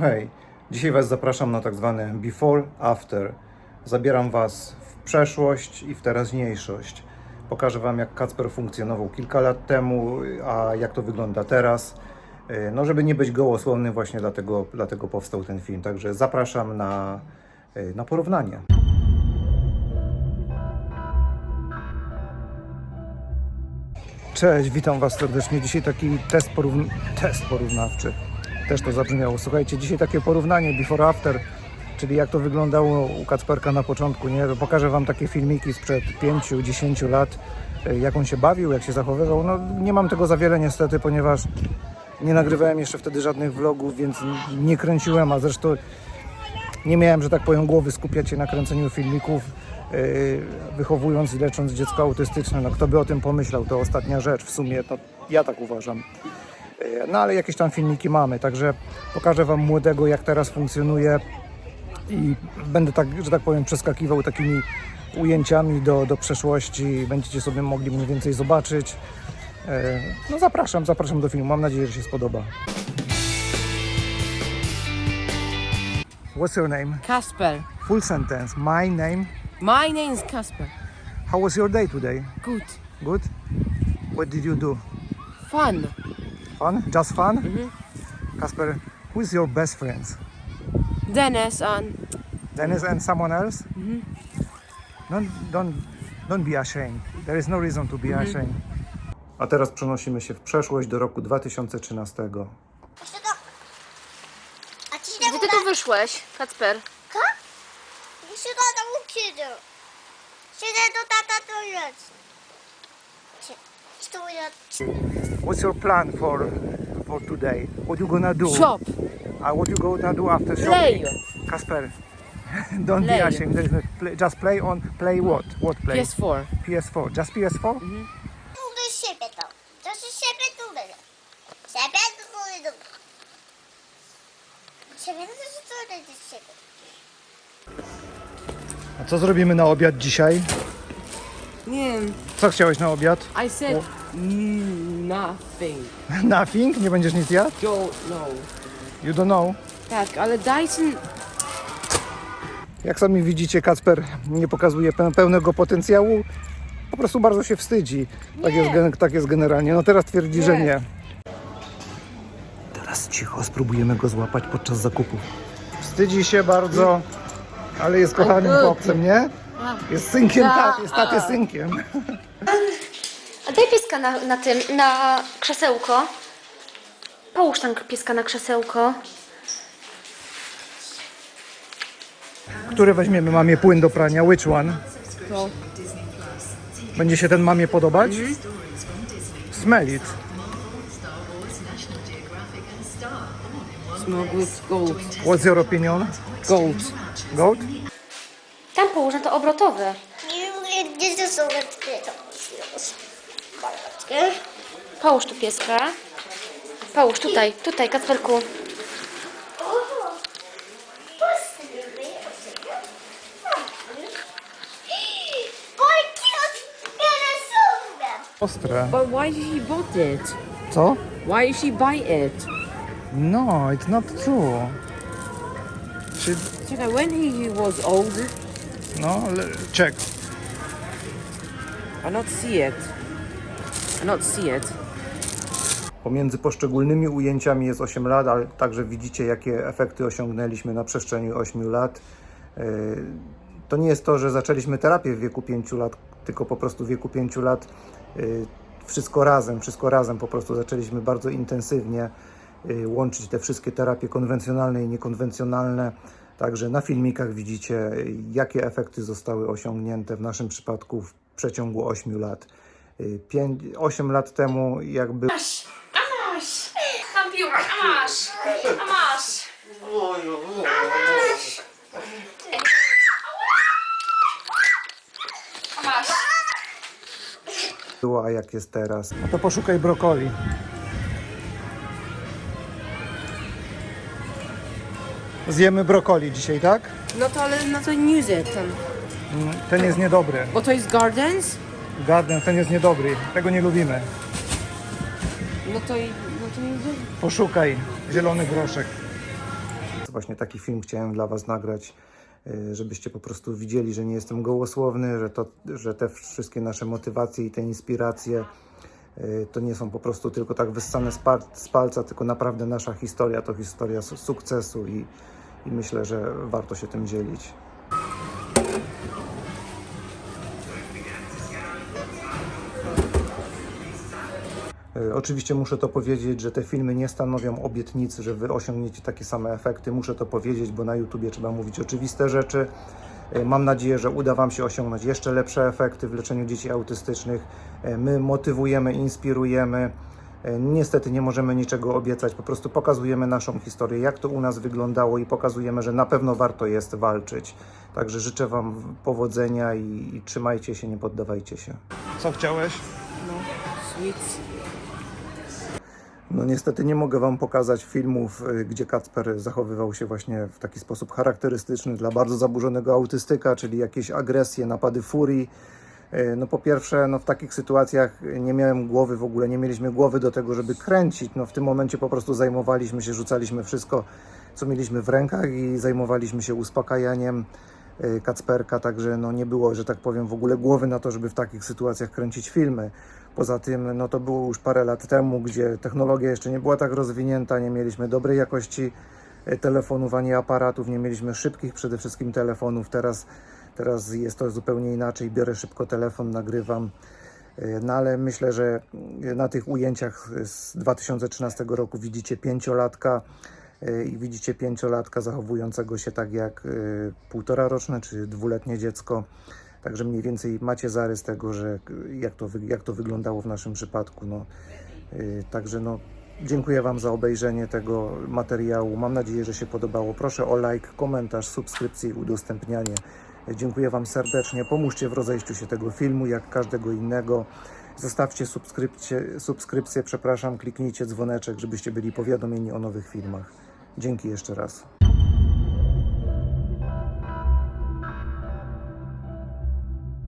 Hej, dzisiaj Was zapraszam na tak zwane before, after. Zabieram Was w przeszłość i w teraźniejszość. Pokażę Wam, jak Kacper funkcjonował kilka lat temu, a jak to wygląda teraz. Yy, No, żeby nie być gołosłownym, właśnie dlatego, dlatego powstał ten film. Także zapraszam na, yy, na porównanie. Cześć, witam Was serdecznie. Dzisiaj taki test, porówn- test porównawczy. Też to zabrzmiało. Słuchajcie, dzisiaj takie porównanie before after, czyli jak to wyglądało u Kacperka na początku. Nie? Pokażę Wam takie filmiki sprzed 5-10 lat, e, jak on się bawił, jak się zachowywał. No, nie mam tego za wiele niestety, ponieważ nie nagrywałem jeszcze wtedy żadnych vlogów, więc nie kręciłem, a zresztą nie miałem, że tak powiem, głowy skupiać się na kręceniu filmików, yy, wychowując i lecząc dziecko autystyczne. No kto by o tym pomyślał, to ostatnia rzecz w sumie, to ja tak uważam. Yy, No ale jakieś tam filmiki mamy, także pokażę Wam młodego, jak teraz funkcjonuje i będę tak, że tak powiem, przeskakiwał takimi ujęciami do, do przeszłości. Będziecie sobie mogli mniej więcej zobaczyć. Yy, No zapraszam, zapraszam do filmu. Mam nadzieję, że się spodoba. What's your name? Kasper. Full sentence. My name. My name is Kasper. How was your day today? Good. Good. What did you do? Fun. Fun? Just fun? Mhm. Kasper, who's your best friends? Dennis and Dennis and someone else? Mhm. Don't, don't, don't be ashamed. There is no reason to be mhm. ashamed. A teraz przenosimy się w przeszłość do roku 2013. Czy Gdzie ty tu wyszłeś, Kacper? Ka? Czy to nauczył? Czy to tata to jest? To jest? What's your plan for for today? What you gonna do? Shop. Uh, what you gonna do after shopping? Play. Kasper, don't play. be ashamed. No play, just play on play what? What play? PS4. PS4. Just PS4? Mhm. A co zrobimy na obiad dzisiaj? Nie wiem. Co chciałeś na obiad? I said nothing. Nothing? Nie będziesz nic jadł? Don't know. You don't know. Tak, ale Dyson... Jak sami widzicie, Kacper nie pokazuje pe- pełnego potencjału. Po prostu bardzo się wstydzi. Tak jest, tak jest generalnie. No teraz twierdzi, że Nie. nie. Teraz cicho, spróbujemy go złapać podczas zakupów. Wstydzi się bardzo, ale jest kochanym chłopcem, nie? Jest synkiem, tak, jest taty synkiem. Daj pieska na, na tym, na krzesełko. Połóż tam pieska na krzesełko. Który weźmiemy mamie płyn do prania? Which one? To. Będzie się ten mamie podobać? Mm. Smell it. Smell good gold. What's your opinion? Gold. Gold? Tam położę to obrotowe. This is so good. Połóż tu pieska. Połóż tutaj, tutaj, Kacperku. Oj, kierowca! Ostre. But why did she bought it? Co? Why did she buy it? No, it's not true. Czy, Czekaj, when he was old, no, le- check. I not see it. I not see it. Pomiędzy poszczególnymi ujęciami jest 8 lat, ale także widzicie, jakie efekty osiągnęliśmy na przestrzeni 8 lat. Yy, To nie jest to, że zaczęliśmy terapię w wieku 5 lat, tylko po prostu w wieku 5 lat yy, wszystko razem, wszystko razem po prostu zaczęliśmy bardzo intensywnie yy, łączyć te wszystkie terapie konwencjonalne i niekonwencjonalne. Także na filmikach widzicie, jakie efekty zostały osiągnięte w naszym przypadku w przeciągu 8 lat. 5, 8 lat temu jakby Amash! Computer, Amash! Amash! Amash! Amash! było, a jak jest teraz. No to poszukaj brokoli. Zjemy brokoli dzisiaj, tak? No to ale no to nie it tam. Mm, Ten jest niedobry. Bo to jest Gardens? Garden, ten jest niedobry. Tego nie lubimy. No to i... No to nie Poszukaj zielony groszek. właśnie taki film chciałem dla Was nagrać, y, żebyście po prostu widzieli, że nie jestem gołosłowny, że, to, że te wszystkie nasze motywacje i te inspiracje y, to nie są po prostu tylko tak wyssane z, palca, tylko naprawdę nasza historia to historia su- sukcesu i, i myślę, że warto się tym dzielić. Oczywiście muszę to powiedzieć, że te filmy nie stanowią obietnicy, że wy osiągniecie takie same efekty. Muszę to powiedzieć, bo na YouTubie trzeba mówić oczywiste rzeczy. E, Mam nadzieję, że uda Wam się osiągnąć jeszcze lepsze efekty w leczeniu dzieci autystycznych. E, My motywujemy, inspirujemy. E, Niestety nie możemy niczego obiecać, po prostu pokazujemy naszą historię, jak to u nas wyglądało i pokazujemy, że na pewno warto jest walczyć. Także życzę Wam powodzenia i, i trzymajcie się, nie poddawajcie się. Co chciałeś? No, sweets. No niestety nie mogę Wam pokazać filmów, y, gdzie Kacper zachowywał się właśnie w taki sposób charakterystyczny dla bardzo zaburzonego autystyka, czyli jakieś agresje, napady furii. Y, No po pierwsze, no w takich sytuacjach nie miałem głowy w ogóle, nie mieliśmy głowy do tego, żeby kręcić. No w tym momencie po prostu zajmowaliśmy się, rzucaliśmy wszystko, co mieliśmy w rękach i zajmowaliśmy się uspokajaniem y, Kacperka, także no nie było, że tak powiem, w ogóle głowy na to, żeby w takich sytuacjach kręcić filmy. Poza tym, no to było już parę lat temu, gdzie technologia jeszcze nie była tak rozwinięta, nie mieliśmy dobrej jakości e, telefonów ani aparatów, nie mieliśmy szybkich przede wszystkim telefonów. Teraz, teraz jest to zupełnie inaczej. Biorę szybko telefon, nagrywam. E, No ale myślę, że na tych ujęciach z 2013 roku widzicie pięciolatka e, i widzicie pięciolatka zachowującego się tak jak e, półtora roczne czy dwuletnie dziecko. Także mniej więcej macie zarys tego, że jak to, jak to wyglądało w naszym przypadku. No. Yy, Także no, dziękuję Wam za obejrzenie tego materiału. Mam nadzieję, że się podobało. Proszę o like, komentarz, subskrypcję i udostępnianie. Dziękuję Wam serdecznie. Pomóżcie w rozejściu się tego filmu, jak każdego innego. Zostawcie subskrypcję, subskrypcję, przepraszam, kliknijcie dzwoneczek, żebyście byli powiadomieni o nowych filmach. Dzięki jeszcze raz.